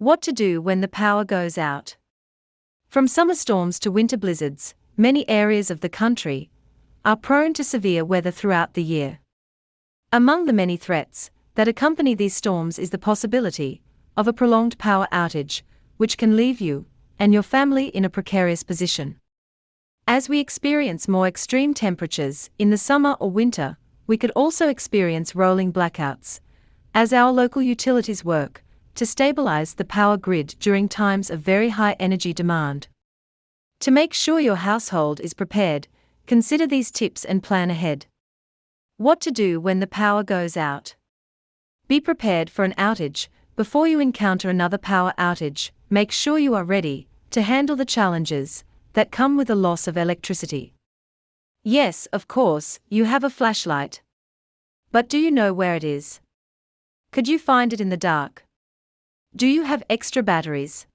What to do when the power goes out. From summer storms to winter blizzards, many areas of the country are prone to severe weather throughout the year. Among the many threats that accompany these storms is the possibility of a prolonged power outage, which can leave you and your family in a precarious position. As we experience more extreme temperatures in the summer or winter, we could also experience rolling blackouts, as our local utilities work to stabilize the power grid during times of very high energy demand. To make sure your household is prepared, consider these tips and plan ahead. What to do when the power goes out. Be prepared for an outage. Before you encounter another power outage, make sure you are ready to handle the challenges that come with the loss of electricity. Yes, of course, you have a flashlight. But do you know where it is? Could you find it in the dark? Do you have extra batteries?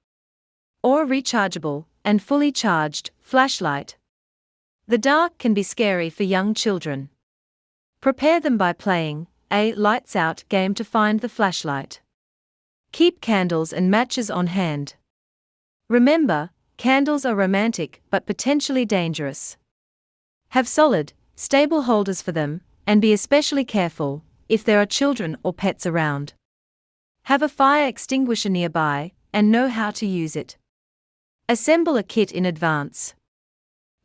Or rechargeable and fully charged flashlight? The dark can be scary for young children. Prepare them by playing a lights out game to find the flashlight. Keep candles and matches on hand. Remember, Candles are romantic but potentially dangerous. Have solid, stable holders for them, and be especially careful if there are children or pets around. Have a fire extinguisher nearby and know how to use it. Assemble a kit in advance.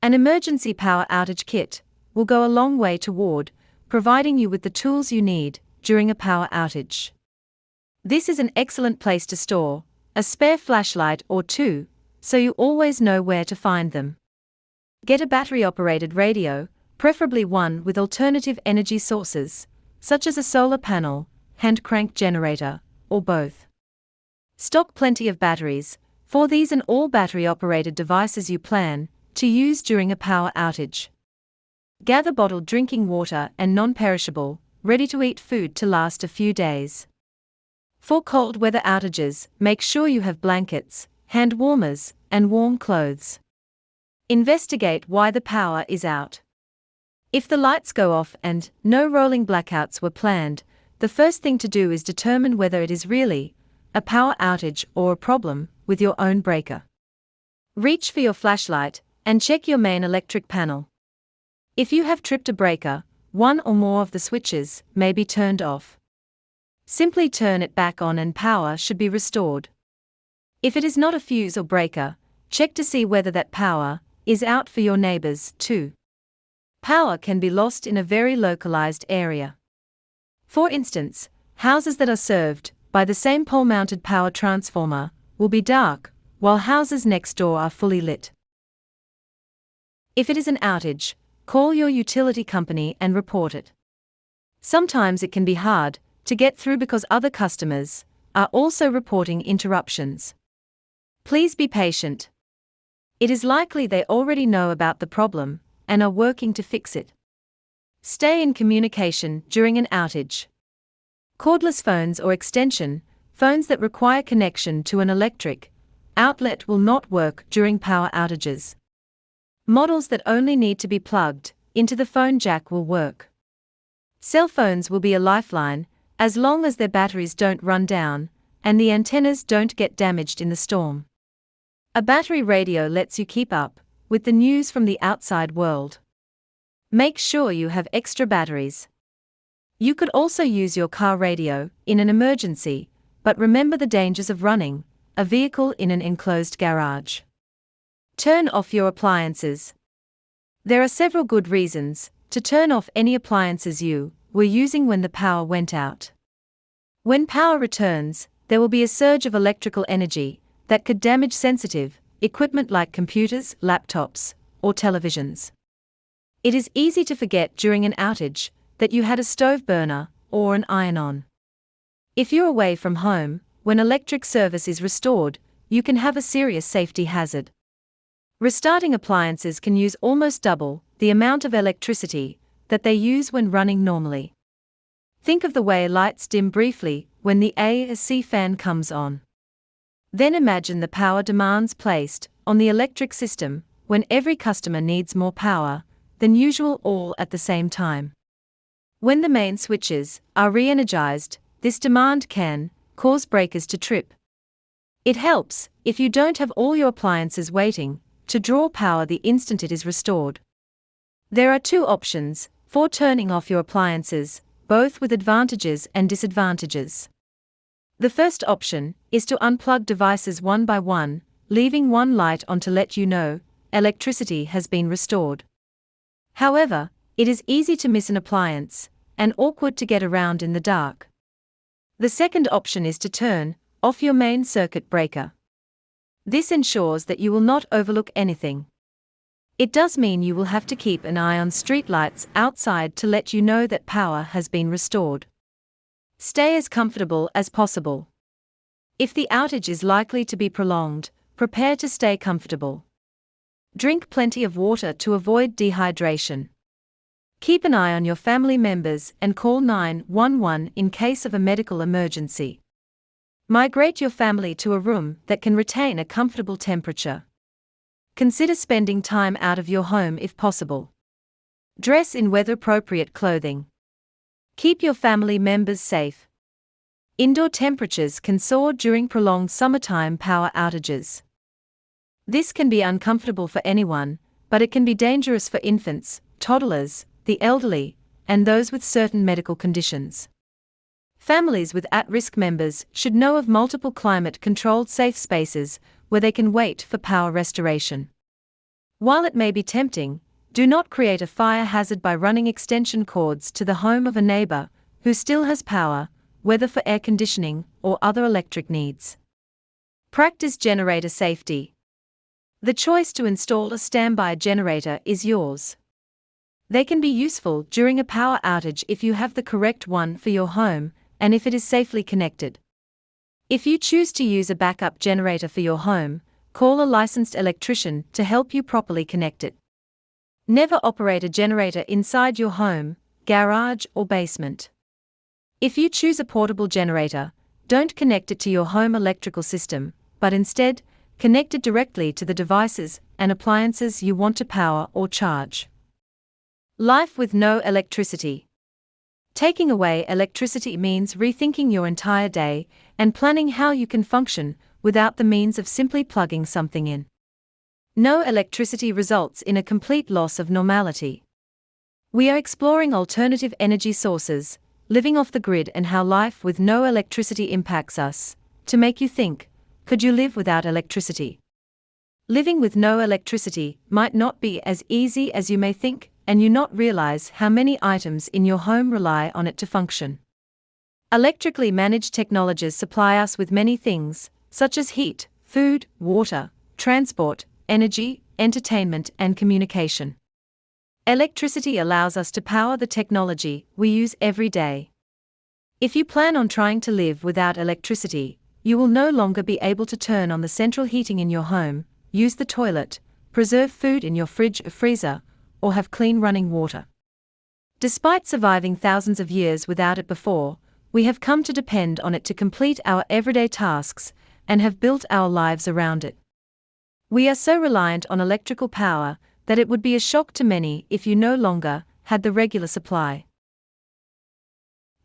An emergency power outage kit will go a long way toward providing you with the tools you need during a power outage. This is an excellent place to store a spare flashlight or two so you always know where to find them. Get a battery operated radio, preferably one with alternative energy sources, such as a solar panel, hand crank generator, or both. Stock plenty of batteries for these and all battery operated devices you plan to use during a power outage. Gather bottled drinking water and non perishable, ready to eat food to last a few days. For cold weather outages, make sure you have blankets, hand warmers, and warm clothes. Investigate why the power is out. If the lights go off and no rolling blackouts were planned, the first thing to do is determine whether it is really a power outage or a problem with your own breaker. Reach for your flashlight and check your main electric panel. If you have tripped a breaker, one or more of the switches may be turned off. Simply turn it back on and power should be restored. If it is not a fuse or breaker, check to see whether that power is out for your neighbors, too. Power can be lost in a very localized area. For instance, houses that are served by the same pole mounted power transformer will be dark, while houses next door are fully lit. If it is an outage, call your utility company and report it. Sometimes it can be hard to get through because other customers are also reporting interruptions. Please be patient. It is likely they already know about the problem and are working to fix it. Stay in communication during an outage. Cordless phones or extension, phones that require connection to an electric outlet will not work during power outages. Models that only need to be plugged into the phone jack will work. Cell phones will be a lifeline as long as their batteries don't run down and the antennas don't get damaged in the storm. A battery radio lets you keep up with the news from the outside world. Make sure you have extra batteries. You could also use your car radio in an emergency, but remember the dangers of running a vehicle in an enclosed garage. Turn off your appliances. There are several good reasons to turn off any appliances you were using when the power went out. When power returns, there will be a surge of electrical energy that could damage sensitive equipment like computers, laptops, or televisions. It is easy to forget during an outage that you had a stove burner or an iron on. If you're away from home, when electric service is restored, you can have a serious safety hazard. Restarting appliances can use almost double the amount of electricity that they use when running normally. Think of the way lights dim briefly when the AC fan comes on. Then imagine the power demands placed on the electric system when every customer needs more power than usual all at the same time. When the main switches are re energized, this demand can cause breakers to trip. It helps, if you don't have all your appliances waiting, to draw power the instant it is restored. There are two options for turning off your appliances, both with advantages and disadvantages. The first option is to unplug devices one by one, leaving one light on to let you know electricity has been restored. However, it is easy to miss an appliance and awkward to get around in the dark. The second option is to turn off your main circuit breaker. This ensures that you will not overlook anything. It does mean you will have to keep an eye on streetlights outside to let you know that power has been restored. Stay as comfortable as possible. If the outage is likely to be prolonged, prepare to stay comfortable. Drink plenty of water to avoid dehydration. Keep an eye on your family members and call 911 in case of a medical emergency. Migrate your family to a room that can retain a comfortable temperature. Consider spending time out of your home if possible. Dress in weather appropriate clothing. Keep your family members safe. Indoor temperatures can soar during prolonged summertime power outages. This can be uncomfortable for anyone, but it can be dangerous for infants, toddlers, the elderly, and those with certain medical conditions. Families with at risk members should know of multiple climate controlled safe spaces where they can wait for power restoration. While it may be tempting, do not create a fire hazard by running extension cords to the home of a neighbor who still has power, whether for air conditioning or other electric needs. Practice generator safety. The choice to install a standby generator is yours. They can be useful during a power outage if you have the correct one for your home and if it is safely connected. If you choose to use a backup generator for your home, call a licensed electrician to help you properly connect it. Never operate a generator inside your home, garage, or basement. If you choose a portable generator, don't connect it to your home electrical system, but instead, connect it directly to the devices and appliances you want to power or charge. Life with no electricity. Taking away electricity means rethinking your entire day and planning how you can function without the means of simply plugging something in. No electricity results in a complete loss of normality. We are exploring alternative energy sources, living off the grid, and how life with no electricity impacts us. To make you think, could you live without electricity? Living with no electricity might not be as easy as you may think, and you not realize how many items in your home rely on it to function. Electrically managed technologies supply us with many things, such as heat, food, water, transport, energy, entertainment, and communication. Electricity allows us to power the technology we use every day. If you plan on trying to live without electricity, you will no longer be able to turn on the central heating in your home, use the toilet, preserve food in your fridge or freezer, or have clean running water. Despite surviving thousands of years without it before, we have come to depend on it to complete our everyday tasks and have built our lives around it. We are so reliant on electrical power that it would be a shock to many if you no longer had the regular supply.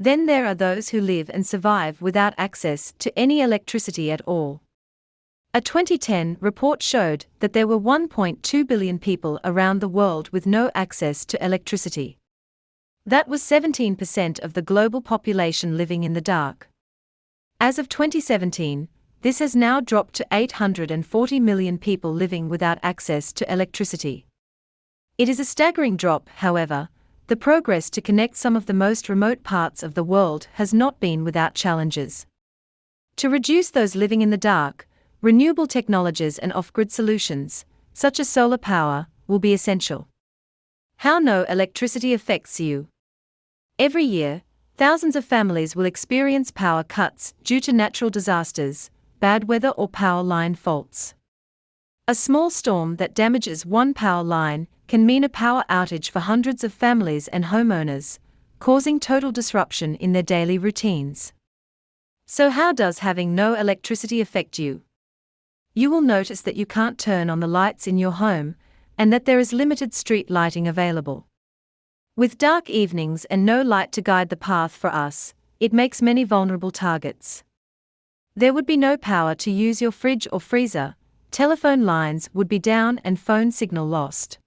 Then there are those who live and survive without access to any electricity at all. A 2010 report showed that there were 1.2 billion people around the world with no access to electricity. That was 17% of the global population living in the dark. As of 2017, this has now dropped to 840 million people living without access to electricity. It is a staggering drop, however, the progress to connect some of the most remote parts of the world has not been without challenges. To reduce those living in the dark, renewable technologies and off grid solutions, such as solar power, will be essential. How no electricity affects you. Every year, thousands of families will experience power cuts due to natural disasters, bad weather or power line faults. A small storm that damages one power line can mean a power outage for hundreds of families and homeowners, causing total disruption in their daily routines. So, how does having no electricity affect you? You will notice that you can't turn on the lights in your home and that there is limited street lighting available. With dark evenings and no light to guide the path for us, it makes many vulnerable targets. There would be no power to use your fridge or freezer, telephone lines would be down and phone signal lost.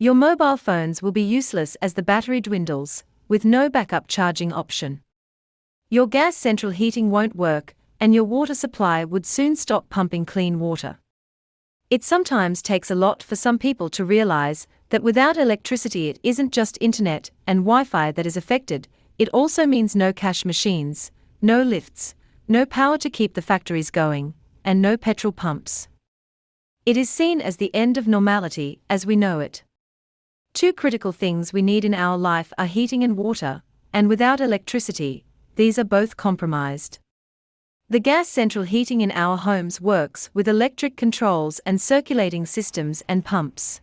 Your mobile phones will be useless as the battery dwindles, with no backup charging option. Your gas central heating won't work, and your water supply would soon stop pumping clean water. It sometimes takes a lot for some people to realize that without electricity, it isn't just internet and Wi Fi that is affected, it also means no cash machines, no lifts, no power to keep the factories going, and no petrol pumps. It is seen as the end of normality as we know it. Two critical things we need in our life are heating and water, and without electricity, these are both compromised. The gas central heating in our homes works with electric controls and circulating systems and pumps.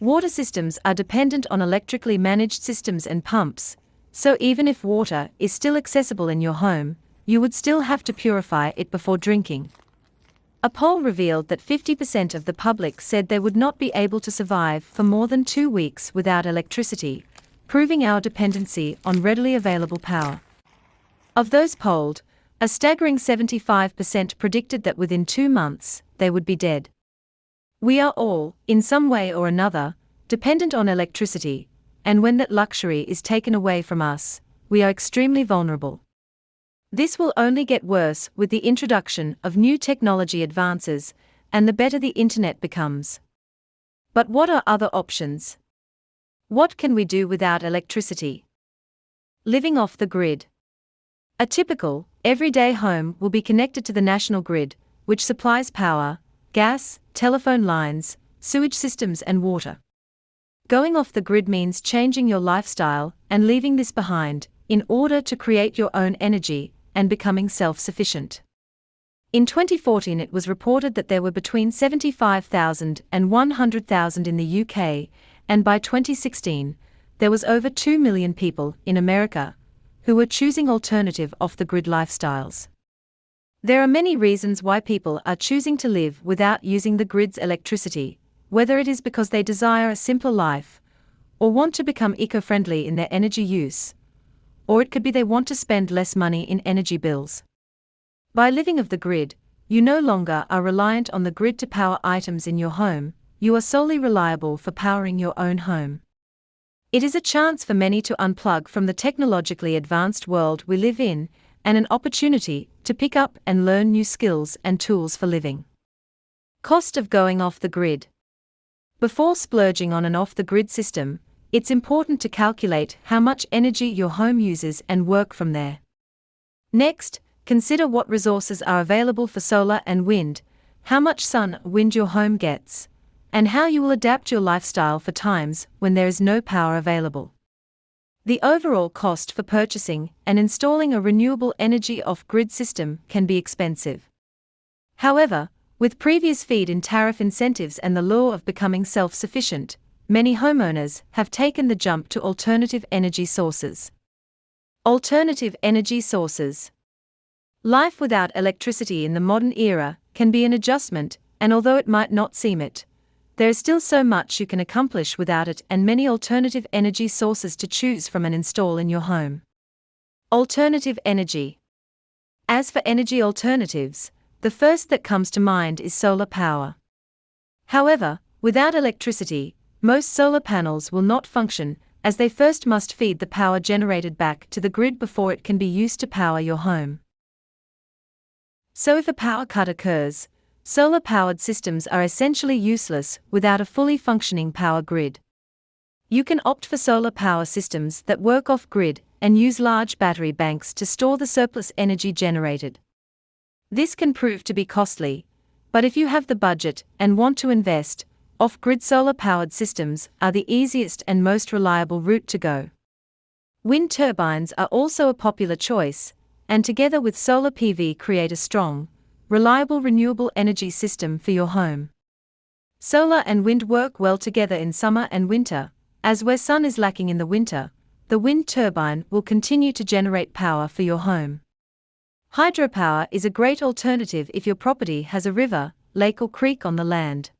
Water systems are dependent on electrically managed systems and pumps, so even if water is still accessible in your home, you would still have to purify it before drinking. A poll revealed that 50% of the public said they would not be able to survive for more than two weeks without electricity, proving our dependency on readily available power. Of those polled, a staggering 75% predicted that within two months, they would be dead. We are all, in some way or another, dependent on electricity, and when that luxury is taken away from us, we are extremely vulnerable. This will only get worse with the introduction of new technology advances and the better the internet becomes. But what are other options? What can we do without electricity? Living off the grid. A typical, everyday home will be connected to the national grid, which supplies power, gas, telephone lines, sewage systems, and water. Going off the grid means changing your lifestyle and leaving this behind in order to create your own energy and becoming self sufficient. In 2014, it was reported that there were between 75,000 and 100,000 in the UK, and by 2016, there was over 2 million people in America who were choosing alternative off the grid lifestyles. There are many reasons why people are choosing to live without using the grid's electricity, whether it is because they desire a simpler life or want to become eco friendly in their energy use or it could be they want to spend less money in energy bills. By living of the grid, you no longer are reliant on the grid to power items in your home, you are solely reliable for powering your own home. It is a chance for many to unplug from the technologically advanced world we live in, and an opportunity to pick up and learn new skills and tools for living. Cost of going off the grid. Before splurging on an off the grid system, it's important to calculate how much energy your home uses and work from there. Next, consider what resources are available for solar and wind, how much sun wind your home gets, and how you will adapt your lifestyle for times when there is no power available. The overall cost for purchasing and installing a renewable energy off grid system can be expensive. However, with previous feed in tariff incentives and the law of becoming self sufficient, many homeowners have taken the jump to alternative energy sources. Alternative energy sources. Life without electricity in the modern era can be an adjustment, and although it might not seem it, there is still so much you can accomplish without it and many alternative energy sources to choose from and install in your home. Alternative energy. As for energy alternatives, the first that comes to mind is solar power. However, without electricity, most solar panels will not function, as they first must feed the power generated back to the grid before it can be used to power your home. So, if a power cut occurs, solar powered systems are essentially useless without a fully functioning power grid. You can opt for solar power systems that work off grid and use large battery banks to store the surplus energy generated. This can prove to be costly, but if you have the budget and want to invest, off grid solar powered systems are the easiest and most reliable route to go. Wind turbines are also a popular choice, and together with solar PV create a strong, reliable renewable energy system for your home. Solar and wind work well together in summer and winter, as where sun is lacking in the winter, the wind turbine will continue to generate power for your home. Hydropower is a great alternative if your property has a river, lake, or creek on the land.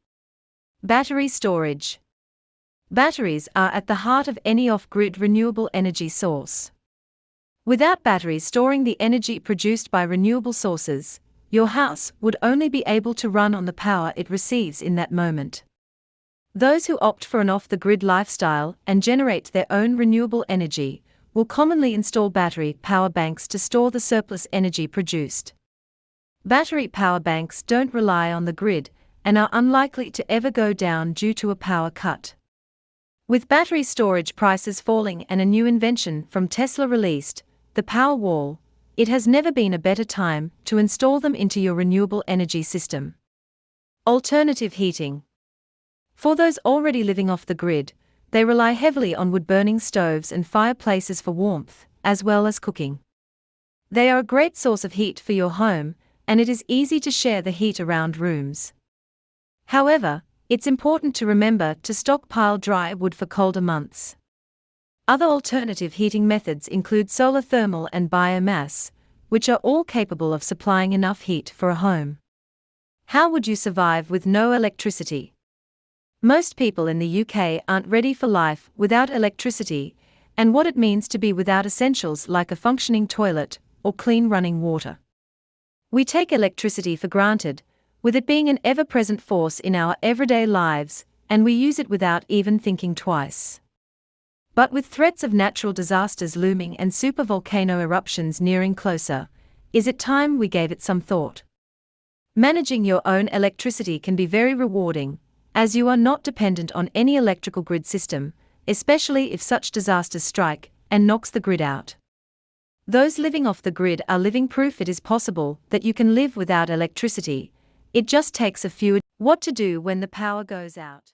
Battery storage. Batteries are at the heart of any off grid renewable energy source. Without batteries storing the energy produced by renewable sources, your house would only be able to run on the power it receives in that moment. Those who opt for an off the grid lifestyle and generate their own renewable energy will commonly install battery power banks to store the surplus energy produced. Battery power banks don't rely on the grid and are unlikely to ever go down due to a power cut. With battery storage prices falling and a new invention from Tesla released, the Powerwall, it has never been a better time to install them into your renewable energy system. Alternative heating. For those already living off the grid, they rely heavily on wood burning stoves and fireplaces for warmth, as well as cooking. They are a great source of heat for your home, and it is easy to share the heat around rooms. However, it's important to remember to stockpile dry wood for colder months. Other alternative heating methods include solar thermal and biomass, which are all capable of supplying enough heat for a home. How would you survive with no electricity? Most people in the UK aren't ready for life without electricity, and what it means to be without essentials like a functioning toilet or clean running water. We take electricity for granted, with it being an ever present force in our everyday lives, and we use it without even thinking twice. But with threats of natural disasters looming and supervolcano eruptions nearing closer, is it time we gave it some thought? Managing your own electricity can be very rewarding, as you are not dependent on any electrical grid system, especially if such disasters strike and knocks the grid out. Those living off the grid are living proof it is possible that you can live without electricity, it just takes a few. What to do when the power goes out?